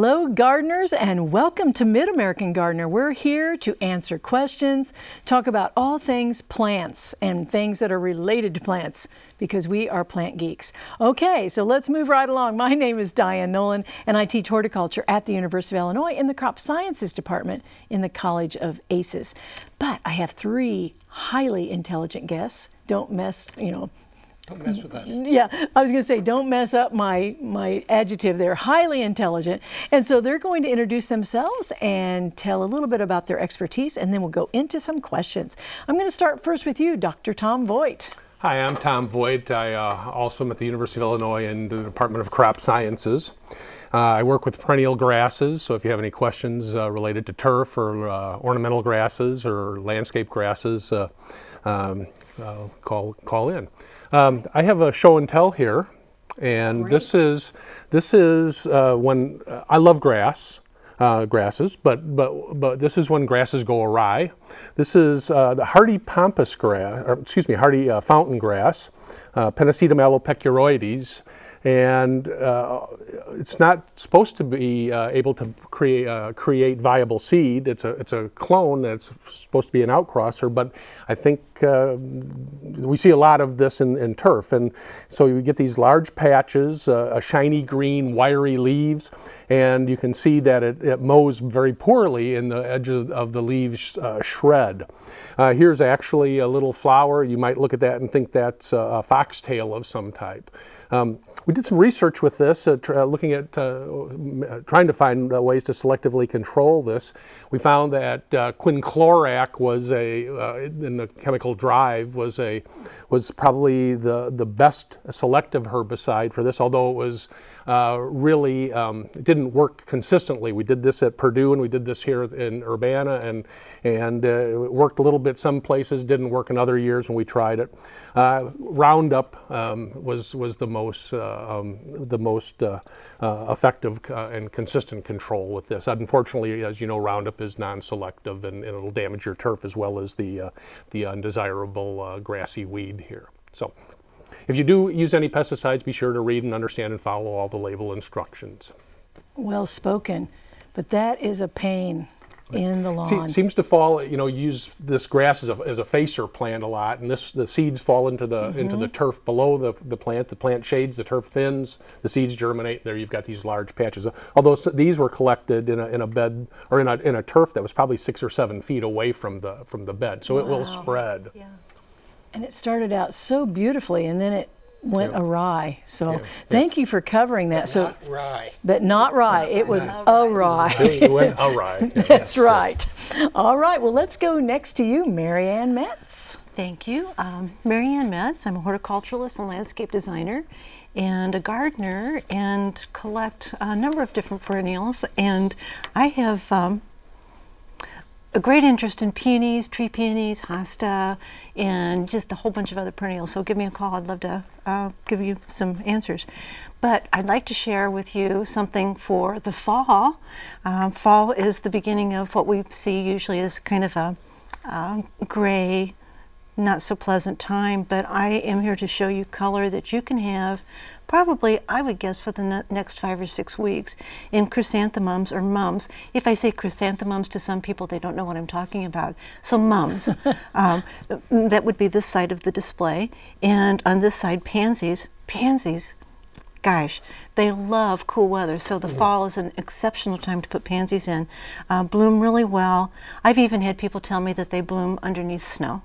Hello gardeners and welcome to Mid-American Gardener. We're here to answer questions, talk about all things plants and things that are related to plants because we are plant geeks. Okay, so let's move right along. My name is Diane Nolan and I teach horticulture at the University of Illinois in the Crop Sciences Department in the College of ACES. But I have three highly intelligent guests. Don't mess, you know, don't mess with us. Yeah, I was going to say, don't mess up my, my adjective. They're highly intelligent. And so they're going to introduce themselves and tell a little bit about their expertise, and then we'll go into some questions. I'm going to start first with you, Dr. Tom Voigt. Hi, I'm Tom Voigt. I uh, also am at the University of Illinois in the Department of Crop Sciences. Uh, I work with perennial grasses, so if you have any questions uh, related to turf or uh, ornamental grasses or landscape grasses, uh, call, call in. Um, I have a show and tell here, and this is this is uh, when uh, I love grass. Uh, grasses, but but but this is when grasses go awry. This is uh, the hardy pampas grass, or excuse me, hardy uh, fountain grass, uh, Pennisetum alopecuroides, and uh, it's not supposed to be uh, able to create uh, create viable seed. It's a it's a clone that's supposed to be an outcrosser, but I think uh, we see a lot of this in, in, turf, and so you get these large patches, uh, a shiny green, wiry leaves, and you can see that it, it mows very poorly in the edge of, of the leaves uh, shred. here's actually a little flower. You might look at that and think that's a foxtail of some type. Um, we did some research with this, uh, uh looking at uh, trying to find uh, ways to selectively control this. We found that uh, quinclorac was a, uh, in the chemical drive, was a, was probably the, the best selective herbicide for this, although it was uh, really um, didn't work consistently. We did this at Purdue and we did this here in Urbana and, and uh, it worked a little bit some places, didn't work in other years when we tried it. Uh, Roundup um, was, was the most, uh, um, the most uh, effective and consistent control with this. Unfortunately, as you know, Roundup is non-selective and, and, it'll damage your turf as well as the, the undesirable grassy weed here. So if you do use any pesticides, be sure to read and understand and follow all the label instructions. Well spoken, but that is a pain in the lawn. See, seems to fall, you know, use this grass as a, as a facer plant a lot, and this the seeds fall into the mm -hmm. into the turf below the, the plant. The plant shades, the turf thins, the seeds germinate. There you've got these large patches. Although these were collected in a, in a bed or in a, in a turf that was probably six or seven feet away from the from the bed, so wow. it will spread. Yeah. And it started out so beautifully and then it went yeah. awry. So yeah. thank you for covering that. But so not rye. But not rye. Not it was awry. It went awry. Yes. That's right. Yes. All right. Well, let's go next to you, Marianne Metz. Thank you. Um, Marianne Metz. I'm a horticulturalist and landscape designer and a gardener and collect a number of different perennials. And I have um, a great interest in peonies, tree peonies, hosta, and just a whole bunch of other perennials. So give me a call. I'd love to uh, give you some answers. But I'd like to share with you something for the fall. Um, fall is the beginning of what we see usually as kind of a uh, gray, not so pleasant time, but I am here to show you color that you can have probably, I would guess, for the next five or six weeks in chrysanthemums or mums. If I say chrysanthemums to some people, they don't know what I'm talking about. So mums, um, that would be this side of the display. And on this side, pansies. Pansies, gosh, they love cool weather. So the fall is an exceptional time to put pansies in. Uh, bloom really well. I've even had people tell me that they bloom underneath snow.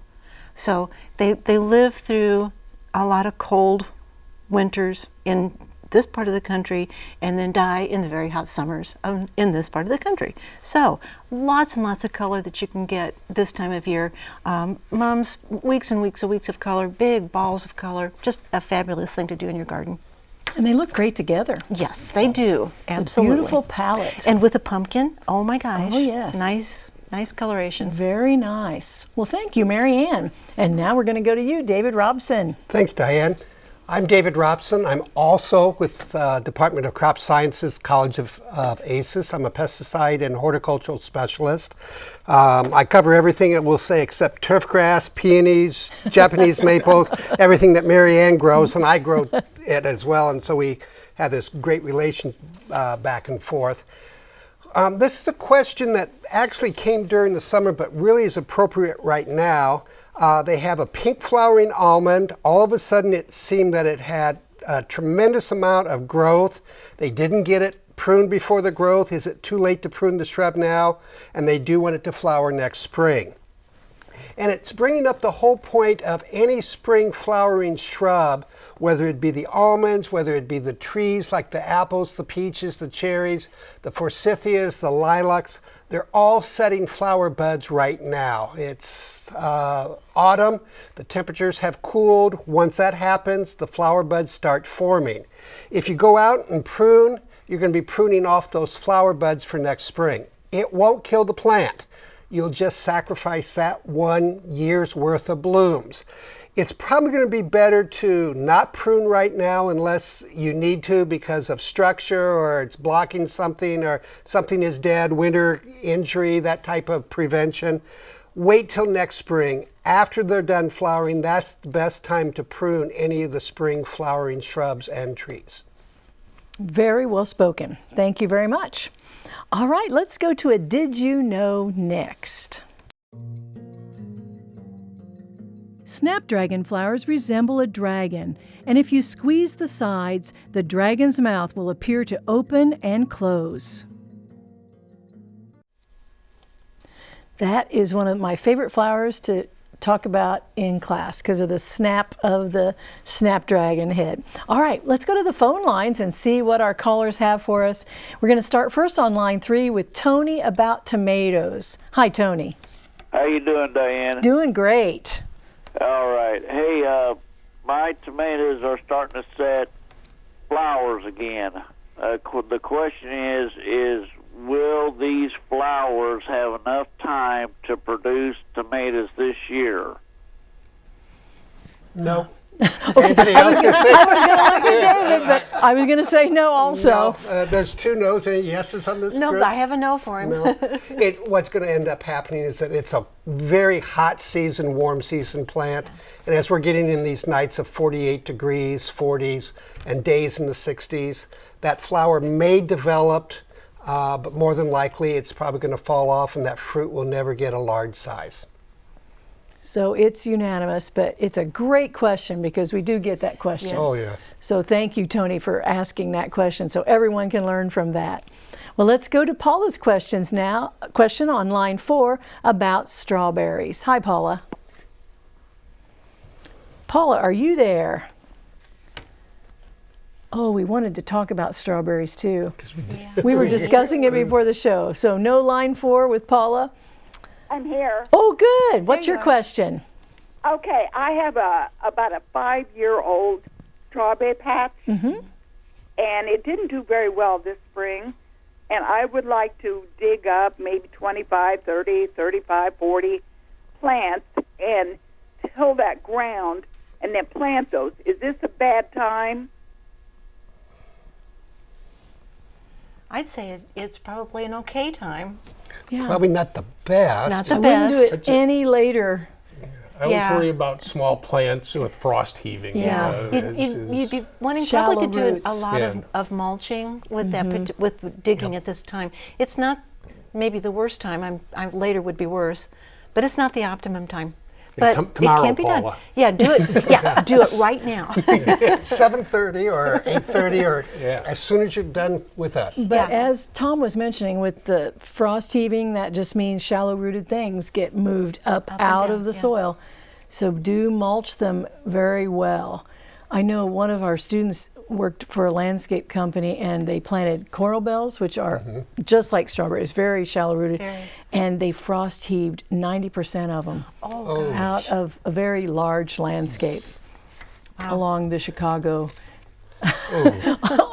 So they, they live through a lot of cold winters in this part of the country and then die in the very hot summers of, in this part of the country. So lots and lots of color that you can get this time of year. Um, mums, weeks and weeks and weeks of color, big balls of color, just a fabulous thing to do in your garden. And they look great together. Yes, they do. It's Absolutely. beautiful palette. And with a pumpkin, oh my gosh. Oh yes. Nice Nice coloration. Very nice. Well, thank you, Marianne. And now we're going to go to you, David Robson. Thanks, Diane. I'm David Robson. I'm also with the uh, Department of Crop Sciences, College of, of ACES. I'm a pesticide and horticultural specialist. Um, I cover everything that we'll say except turfgrass, peonies, Japanese maples, everything that Marianne grows, and I grow it as well. And so we have this great relation uh, back and forth. Um, this is a question that actually came during the summer, but really is appropriate right now. Uh, they have a pink flowering almond. All of a sudden, it seemed that it had a tremendous amount of growth. They didn't get it pruned before the growth. Is it too late to prune the shrub now? And they do want it to flower next spring. And it's bringing up the whole point of any spring flowering shrub, whether it be the almonds, whether it be the trees like the apples, the peaches, the cherries, the forsythias, the lilacs, they're all setting flower buds right now. It's uh, autumn, the temperatures have cooled. Once that happens, the flower buds start forming. If you go out and prune, you're going to be pruning off those flower buds for next spring. It won't kill the plant you'll just sacrifice that one year's worth of blooms. It's probably going to be better to not prune right now unless you need to because of structure or it's blocking something or something is dead, winter injury, that type of prevention. Wait till next spring. After they're done flowering, that's the best time to prune any of the spring flowering shrubs and trees. Very well spoken. Thank you very much. All right, let's go to a Did You Know next. Snapdragon flowers resemble a dragon, and if you squeeze the sides, the dragon's mouth will appear to open and close. That is one of my favorite flowers to talk about in class because of the snap of the snapdragon head. All right, let's go to the phone lines and see what our callers have for us. We're going to start first on line three with Tony about tomatoes. Hi, Tony. How you doing, Diane? Doing great. All right. Hey, uh, my tomatoes are starting to set flowers again. Uh, the question is, is will these flowers have enough time to produce tomatoes this year? No. Anybody else gonna say? I was going to look at David, but I was going to say no also. No, uh, there's two no's and yeses on this No, group. I have a no for him. No. it, what's going to end up happening is that it's a very hot season, warm season plant. And as we're getting in these nights of 48 degrees, 40s, and days in the 60s, that flower may develop, uh, but more than likely it's probably going to fall off and that fruit will never get a large size. So it's unanimous, but it's a great question because we do get that question. Yes. Oh, yes. So thank you, Tony, for asking that question so everyone can learn from that. Well, let's go to Paula's questions now. Question on line four about strawberries. Hi, Paula. Paula, are you there? Oh, we wanted to talk about strawberries too. We were discussing it before the show. So no line four with Paula. I'm here. Oh, good. What's you your are. question? Okay, I have a about a five year old strawberry patch, mm-hmm. and it didn't do very well this spring. And I would like to dig up maybe 25, 30, 35, 40 plants and till that ground and then plant those. Is this a bad time? I'd say it, it's probably an okay time. Yeah. Probably not the best. Not the I wouldn't do best. it any later. I always Yeah. worry about small plants with frost heaving. Yeah. Uh, You'd, it's- you'd, you'd be wanting Shallow probably to do roots. a lot Yeah. of, of mulching with that pat- with digging at this time. It's not maybe the worst time. I'm, I later would be worse, but it's not the optimum time. Yeah, But tom- it tomorrow, can be done. Yeah, do it. Yeah, do it right now. 7.30 or 8.30 or Yeah. as soon as you're done with us. But Yeah. as Tom was mentioning, with the frost heaving, that just means shallow rooted things get moved up, Up out down, of the yeah. soil. So do mulch them very well. I know one of our students worked for a landscape company and they planted coral bells, which are mm-hmm. just like strawberries, very shallow rooted. Very. And they frost heaved 90% of them Oh, oh out of a very large landscape along the Chicago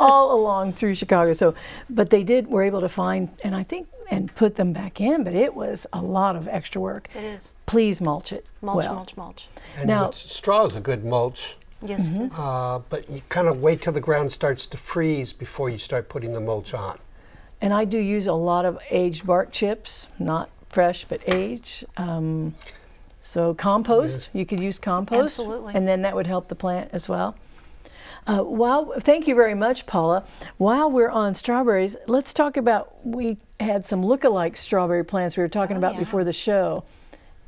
all along through Chicago. So, but they did were able to find and I think and put them back in, but it was a lot of extra work. It is. Please mulch it. Mulch, well. mulch, mulch. And Now- straw is a good mulch, Yes, it is. uh, but you kind of wait till the ground starts to freeze before you start putting the mulch on. And I do use a lot of aged bark chips, not fresh but aged. Um, so compost, you could use compost, Absolutely. and then that would help the plant as well. Uh, while thank you very much, Paula. While we're on strawberries, let's talk about we had some look-alike strawberry plants we were talking about yeah. before the show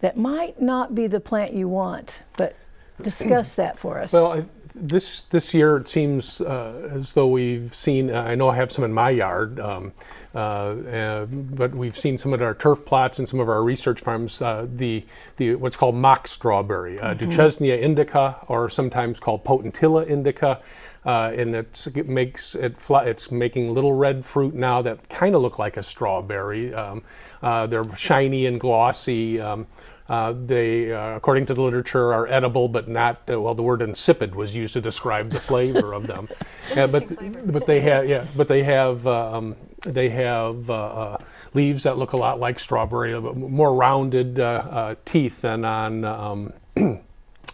that might not be the plant you want, but discuss that for us. Well, I, this this year it seems uh, as though we've seen. Uh, I know I have some in my yard, um, uh, uh, but we've seen some of our turf plots and some of our research farms. Uh, the the what's called mock strawberry, uh, Duchesnea indica, or sometimes called Potentilla indica. Uh, and it's, it makes it it's making little red fruit now that kind of look like a strawberry. Um, uh, they're shiny and glossy. Um, uh, they, uh, according to the literature, are edible, but not. Uh, well, the word insipid was used to describe the flavor of them. But but they have yeah, but they have um, they have uh, uh, leaves that look a lot like strawberry, a bit more rounded uh, uh, teeth than on. Um,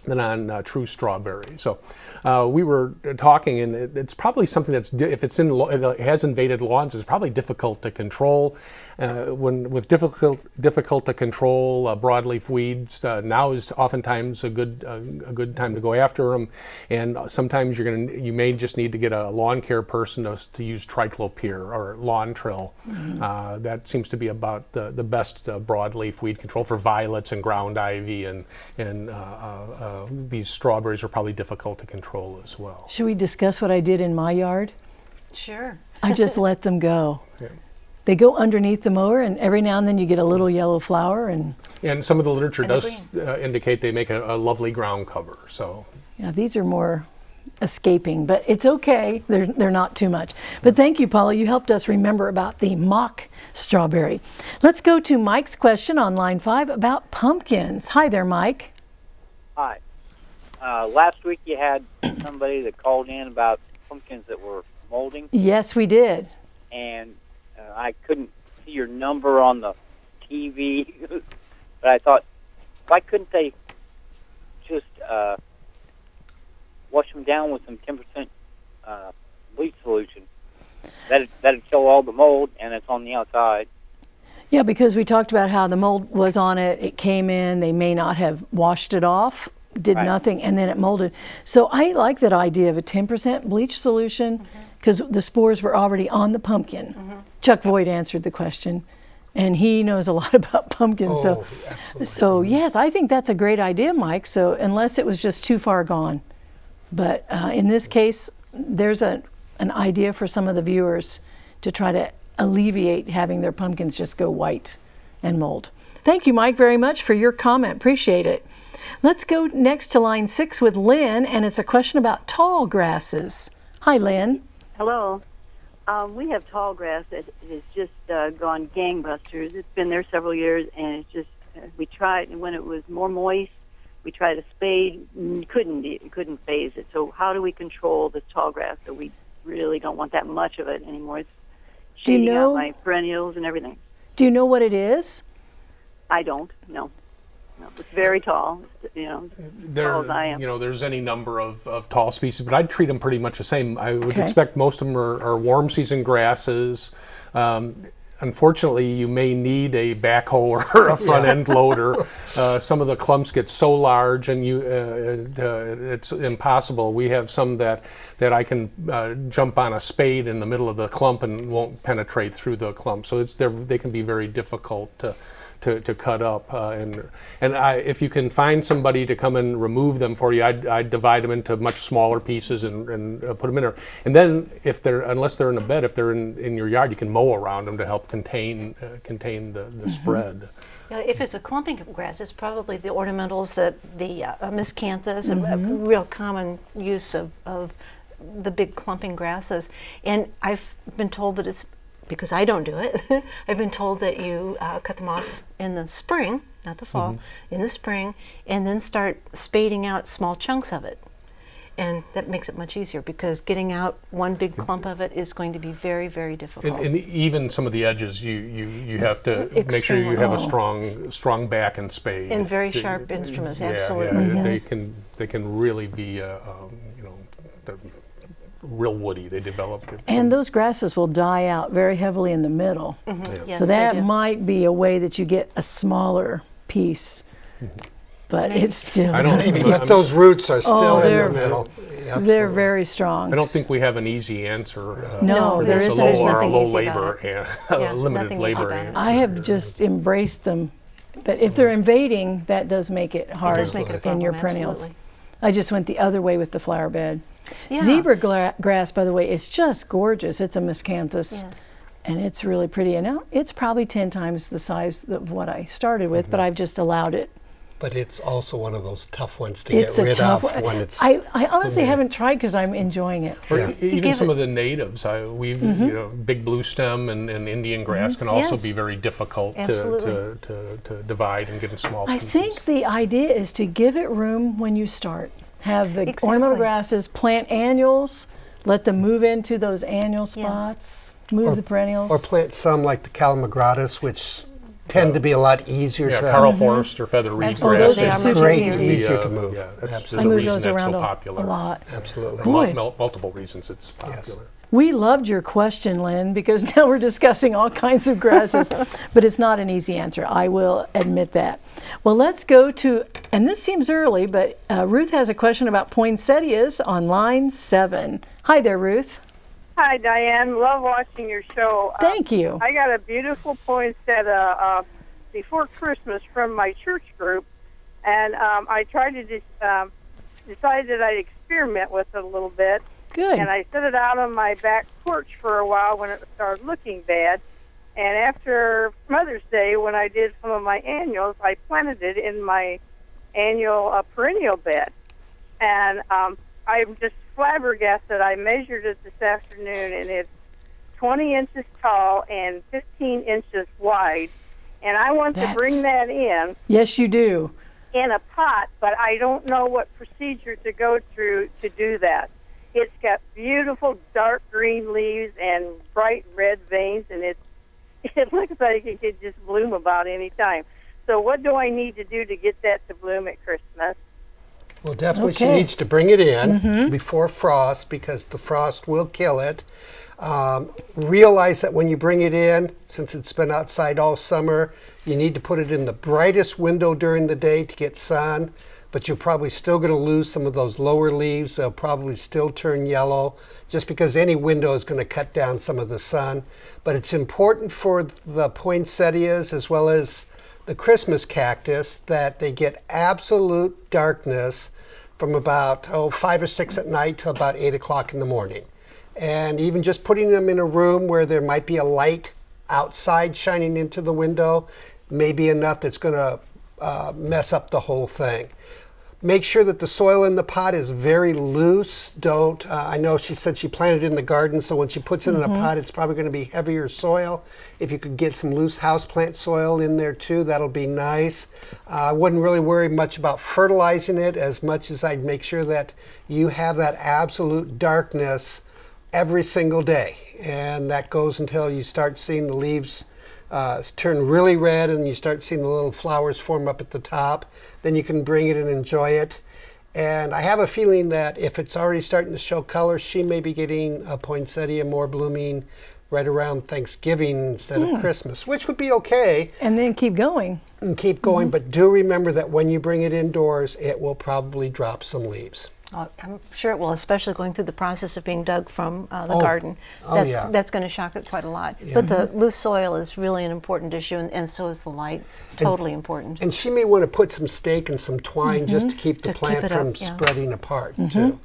than on uh, true strawberry. So uh, we were talking, and it, it's probably something that's if it's in it has invaded lawns, it's probably difficult to control. Uh, when with difficult difficult to control uh, broadleaf weeds, uh, now is oftentimes a good uh, a good time to go after them. And sometimes you're gonna you may just need to get a lawn care person to, to use triclopyr or Lontrel. Uh, that seems to be about the the best uh, broadleaf weed control for violets and ground ivy and and uh, uh, uh, these strawberries are probably difficult to control as well. Should we discuss what I did in my yard? Sure. I just let them go. Yeah. They go underneath the mower, and every now and then you get a little yellow flower, and And some of the literature does uh, indicate they make a, a lovely ground cover. So yeah, these are more escaping, but it's okay. They're, they're not too much. But thank you, Paula. You helped us remember about the mock strawberry. Let's go to Mike's question on line five about pumpkins. Hi there, Mike. Hi. Uh, last week you had somebody that called in about pumpkins that were molding, Yes, we did. and I couldn't see your number on the TV. but I thought, why couldn't they just uh, wash them down with some 10% uh, bleach solution? That'd, that'd kill all the mold, and it's on the outside. Yeah, because we talked about how the mold was on it, it came in, they may not have washed it off, did Right. nothing, and then it molded. So I like that idea of a 10% bleach solution because the spores were already on the pumpkin. Chuck Voigt answered the question, and he knows a lot about pumpkins. so, Oh, absolutely. so yes, I think that's a great idea, Mike. So unless it was just too far gone, but uh, in this case, there's a an idea for some of the viewers to try to alleviate having their pumpkins just go white and mold. Thank you, Mike, very much for your comment. Appreciate it. Let's go next to line six with Lynn, and it's a question about tall grasses. Hi, Lynn. Hello. Um, we have tall grass that has just uh, gone gangbusters. It's been there several years, and it's just uh, we tried and when it was more moist. We tried a spade, couldn't couldn't phase it. So how do we control this tall grass that we really don't want that much of it anymore? It's Do you shading know- out my perennials and everything. Do you know what it is? I don't. No. No. It's very tall. You know, there, tall as I am. you know, there's any number of, of tall species, but I'd treat them pretty much the same. I would Okay. expect most of them are, are warm season grasses. Um, unfortunately, you may need a backhoe or a front end loader. Uh, some of the clumps get so large, and you uh, uh, it's impossible. We have some that that I can uh, jump on a spade in the middle of the clump and won't penetrate through the clump. So it's they're- they can be very difficult to. To, to cut up uh, and and I, if you can find somebody to come and remove them for you, I'd, I'd divide them into much smaller pieces and, and uh, put them in there. And then if they're unless they're in a bed, if they're in, in your yard, you can mow around them to help contain uh, contain the, the spread. Yeah, if it's a clumping of grass, it's probably the ornamentals, the, the uh, miscanthus, a- a, real common use of, of the big clumping grasses. And I've been told that it's, because I don't do it, I've been told that you uh, cut them off in the spring, not the fall, in the spring, and then start spading out small chunks of it. And that makes it much easier because getting out one big clump of it is going to be very, very difficult. And, and even some of the edges, you, you, you have to make sure you have a strong strong back and spade. And very sharp instruments, absolutely, Yeah, yes. They can they can really be uh, um, you know real woody. They develop. it And those grasses will die out very heavily in the middle. Mm-hmm. Yes, so that might be a way that you get a smaller piece, mm-hmm. but it's still. I don't gonna But those roots are oh, still Oh, in they're- the middle. absolutely. They're very strong. I don't think we have an easy answer. Uh, No, for there this, isn't. a There's low, or a nothing low easy about labor, it. and Yeah, uh, limited labor. answer. I have just embraced them. But if they're mm-hmm. invading, that does make it hard does make it a in your perennials. absolutely. I just went the other way with the flower bed. Yeah. Zebra gla- grass, by the way, is just gorgeous. It's a miscanthus. Yes. And it's really pretty. And now it's probably 10 times the size of what I started with, but I've just allowed it. But it's also one of those tough ones to It's get a rid tough of one. when it's. I, I honestly Yeah. haven't tried because I'm enjoying it. Or Yeah. even some it- of the natives, I, we've Mm-hmm. you know big blue stem and, and Indian grass can also Yes. be very difficult to, to, to, to divide and get in small I pieces. think the idea is to give it room when you start. Have the Exactly. ornamental grasses, plant annuals, let them move into those annual spots, move the perennials. or plant some like the Calamagrostis, which tend to be a lot easier yeah, to. Karl Foerster or feather reed Absolutely. grass. Oh, those are is super great, easy. easier uh, to move. Yeah, that's, Absolutely. there's move reason those that's around so a, popular. a lot. Absolutely. Boy. Mul- mul- multiple reasons it's popular. We loved your question, Lynn, because now we're discussing all kinds of grasses, but it's not an easy answer. I will admit that. Well, let's go to, and this seems early, but uh, Ruth has a question about poinsettias on line seven. Hi there, Ruth. Hi, Diane. Love watching your show. Uh, Thank you. I got a beautiful poinsettia uh, before Christmas from my church group, and um, I tried to just um, decide that I'd experiment with it a little bit, Good. and I set it out on my back porch for a while when it started looking bad. And after Mother's Day, when I did some of my annuals, I planted it in my annual uh, perennial bed, and um, I'm just flabbergasted. I measured it this afternoon, and it's 20 inches tall and 15 inches wide. And I want to bring that in Yes, you do. in a pot, but I don't know what procedure to go through to do that. It's got beautiful dark green leaves and bright red veins, and it's it looks like it could just bloom about any time. So, what do I need to do to get that to bloom at Christmas? Well, definitely she needs to bring it in before frost because the frost will kill it. Um, realize that when you bring it in, since it's been outside all summer, you need to put it in the brightest window during the day to get sun. But you're probably still going to lose some of those lower leaves. They'll probably still turn yellow just because any window is going to cut down some of the sun. But it's important for the poinsettias as well as the Christmas cactus that they get absolute darkness from about oh five or six at night till about eight o'clock in the morning. And even just putting them in a room where there might be a light outside shining into the window may be enough that's going to uh, mess up the whole thing. Make sure that the soil in the pot is very loose. Don't, uh, I know she said she planted it in the garden, so when she puts it in a pot, it's probably going to be heavier soil. If you could get some loose houseplant soil in there too, that'll be nice. Uh, I wouldn't really worry much about fertilizing it as much as I'd make sure that you have that absolute darkness every single day. And that goes until you start seeing the leaves uh, turn really red and you start seeing the little flowers form up at the top. Then you can bring it and enjoy it. And I have a feeling that if it's already starting to show color, she may be getting a poinsettia more blooming right around Thanksgiving instead of Christmas, which would be okay And then keep going. and keep going. But do remember that when you bring it indoors, it will probably drop some leaves. Uh, I'm sure it will, especially going through the process of being dug from uh, the Oh. garden. Oh, That's, yeah. that's going to shock it quite a lot. Yeah. But the loose soil is really an important issue, and, and so is the light. Totally important. And she may want to put some stake and some twine just to keep the To keep plant up, from yeah. spreading apart too.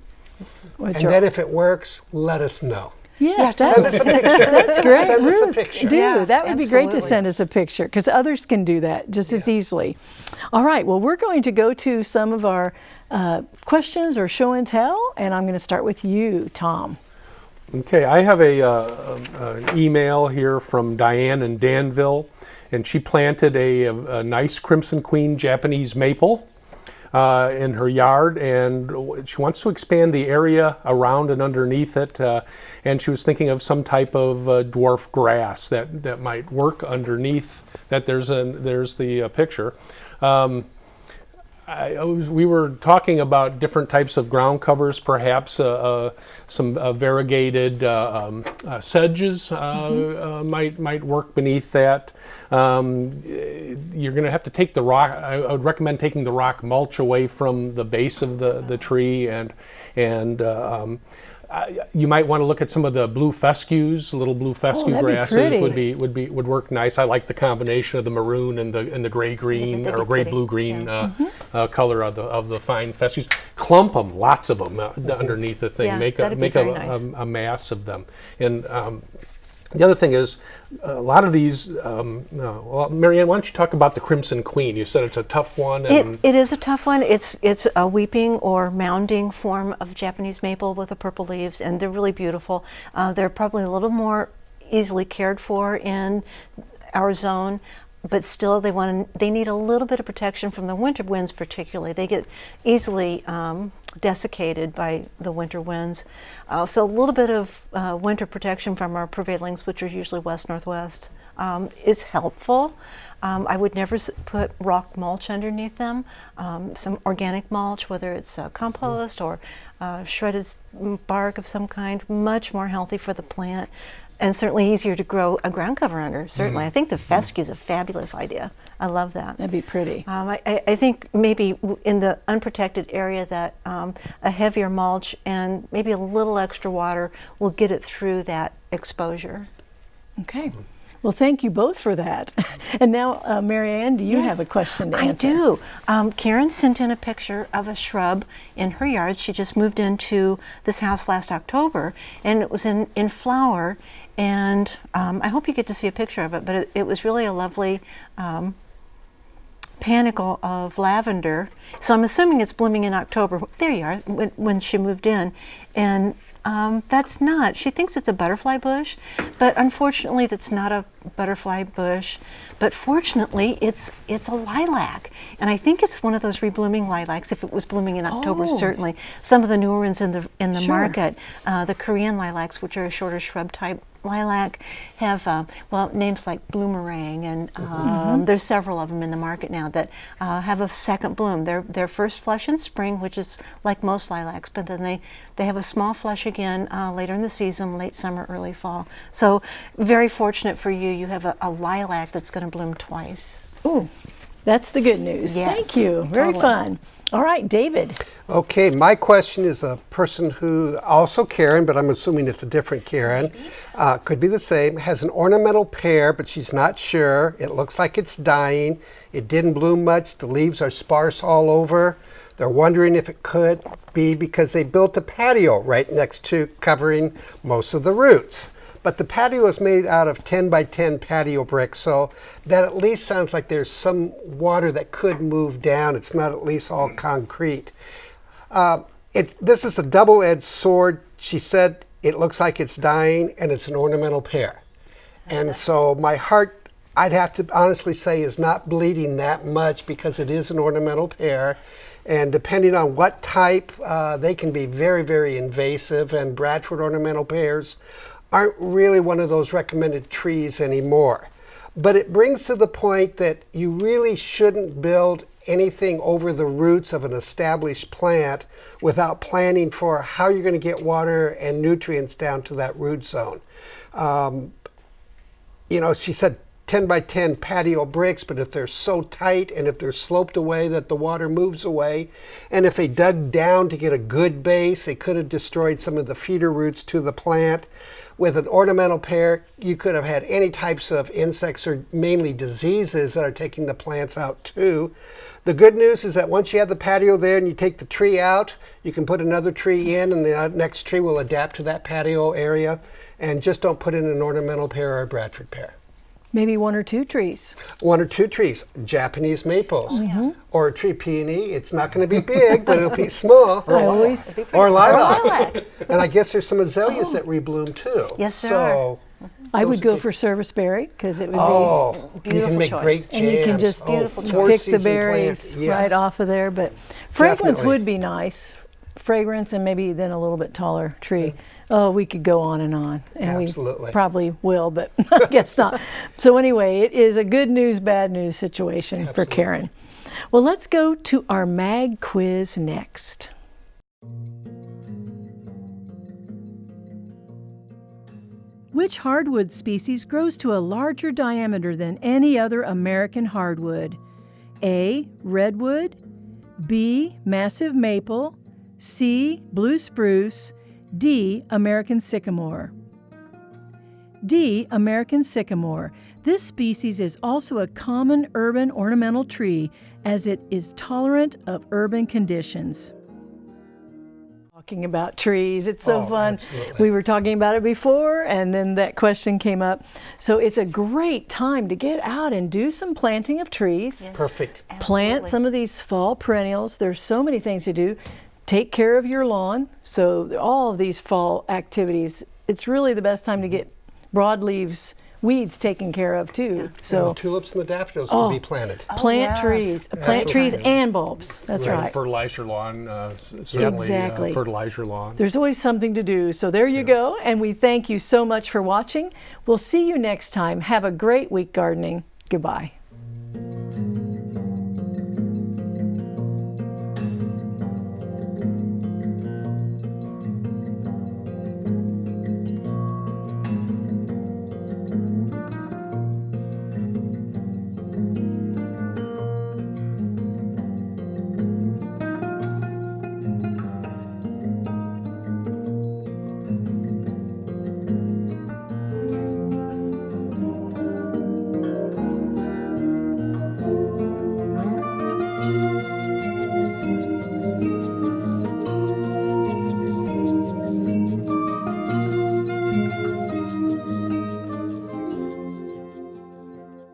Which And are- then if it works, let us know. yes, Send that's, us a picture. that's great. Send us a Ruth, picture. do. Yeah, that would be great to send us a picture because others can do that just as easily. All right, well, we're going to go to some of our uh, questions or show and tell, and I'm going to start with you, Tom. Okay, I have a, uh, an email here from Diane in Danville, and she planted a, a nice Crimson Queen Japanese maple uh, in her yard, and she wants to expand the area around and underneath it. Uh, and she was thinking of some type of uh, dwarf grass that, that might work underneath. That there's a there's the uh, picture. Um, I, I was, we were talking about different types of ground covers, perhaps uh, uh, some uh, variegated uh, um, uh, sedges uh, uh, might might work beneath that. Um, you're going to have to take the rock. I, I would recommend taking the rock mulch away from the base of the, the tree and and uh, um, you might want to look at some of the blue fescues, little blue fescue be grasses would be would be would work nice. I like the combination of the maroon and the and the gray green or gray blue green uh, Mm-hmm. uh, color of the of the fine fescues. Clump them, lots of them uh, underneath the thing. Yeah, make a make a, nice. a, a mass of them. And um, the other thing is, a lot of these. Um, well, Marianne, why don't you talk about the Crimson Queen? You said it's a tough one. It, it is a tough one. It's it's a weeping or mounding form of Japanese maple with the purple leaves, and they're really beautiful. Uh, they're probably a little more easily cared for in our zone, but still they want to, they need a little bit of protection from the winter winds, particularly. They get easily um, desiccated by the winter winds. Uh, so a little bit of uh, winter protection from our prevailings, which are usually west northwest, um, is helpful. Um, I would never put rock mulch underneath them. Um, some organic mulch, whether it's uh, compost or uh, shredded bark of some kind, much more healthy for the plant, and certainly easier to grow a ground cover under. Certainly, I think the fescue is a fabulous idea. I love that. That'd be pretty. Um, I, I think maybe in the unprotected area that um, a heavier mulch and maybe a little extra water will get it through that exposure. Okay. Well, thank you both for that. And now, uh, Marianne, do you have a question to I do. Um, Karen sent in a picture of a shrub in her yard. She just moved into this house last October, and it was in, in flower. And um, I hope you get to see a picture of it, but it, it was really a lovely um, panicle of lavender. So I'm assuming it's blooming in October. There you are, when, when she moved in. And um, that's not. She thinks it's a butterfly bush, but unfortunately, that's not a butterfly bush. But fortunately, it's it's a lilac, and I think it's one of those reblooming lilacs. If it was blooming in October, Oh. certainly some of the newer ones in the in the Sure. market, uh, the Korean lilacs, which are a shorter shrub type lilac, have uh, well names like bloomerang, and um, there's several of them in the market now that uh, have a second bloom. They're they're first flush in spring, which is like most lilacs, but then they they have a small flush again uh, later in the season, late summer, early fall. So very fortunate for you, you have a, a lilac that's going to bloom twice. Ooh, that's the good news. Yes, Thank you. Very totally. fun. All right, David. Okay, my question is a person who, also Karen, but I'm assuming it's a different Karen, uh, could be the same, has an ornamental pear, but she's not sure. It looks like it's dying. It didn't bloom much. The leaves are sparse all over. They're wondering if it could be because they built a patio right next to covering most of the roots. But the patio is made out of 10 by 10 patio bricks, so that at least sounds like there's some water that could move down. It's not at least all concrete. Uh, it, this is a double-edged sword. She said it looks like it's dying, and it's an ornamental pear. And so my heart, I'd have to honestly say, is not bleeding that much because it is an ornamental pear. And depending on what type, uh, they can be very, very invasive. And Bradford ornamental pears aren't really one of those recommended trees anymore. But it brings to the point that you really shouldn't build anything over the roots of an established plant without planning for how you're going to get water and nutrients down to that root zone. Um, you know, she said 10 by 10 patio bricks, but if they're so tight and if they're sloped away that the water moves away, and if they dug down to get a good base, they could have destroyed some of the feeder roots to the plant. With an ornamental pear, you could have had any types of insects or mainly diseases that are taking the plants out too. The good news is that once you have the patio there and you take the tree out, you can put another tree in and the next tree will adapt to that patio area. And just don't put in an ornamental pear or a Bradford pear. Maybe one or two trees. One or two trees, Japanese maples, oh, or a tree peony. It's not going to be big, but it'll be small. I always, Or lilac. Lilac. And I guess there's some azaleas oh. that rebloom too. Yes, there so, I would go would be- for serviceberry because it would be Oh, you Beautiful can make choice. great be, and you can just Oh, Beautiful four pick the berries plant. right off of there. But fragrance Definitely. would be nice. Fragrance and maybe then a little bit taller tree. Oh, we could go on and on, and Absolutely. we probably will, but I guess not. So anyway, it is a good news, bad news situation for Karen. Well, let's go to our mag quiz next. Which hardwood species grows to a larger diameter than any other American hardwood? A. Redwood, B. Massive maple, C. Blue spruce, D. American sycamore. D. American sycamore. This species is also a common urban ornamental tree as it is tolerant of urban conditions. Talking about trees, it's so Oh, fun. absolutely. We were talking about it before and then that question came up. So it's a great time to get out and do some planting of trees Perfect. plant some of these fall perennials. There's so many things to do. Take care of your lawn. So all of these fall activities, it's really the best time to get broadleaves weeds taken care of too. So So the tulips and the daffodils Oh. can be planted. plant yes. trees, plant trees and bulbs. That's Right, right. Fertilize your lawn, uh, certainly Exactly. uh, fertilize your lawn. There's always something to do. So there you go. And we thank you so much for watching. We'll see you next time. Have a great week gardening. Goodbye.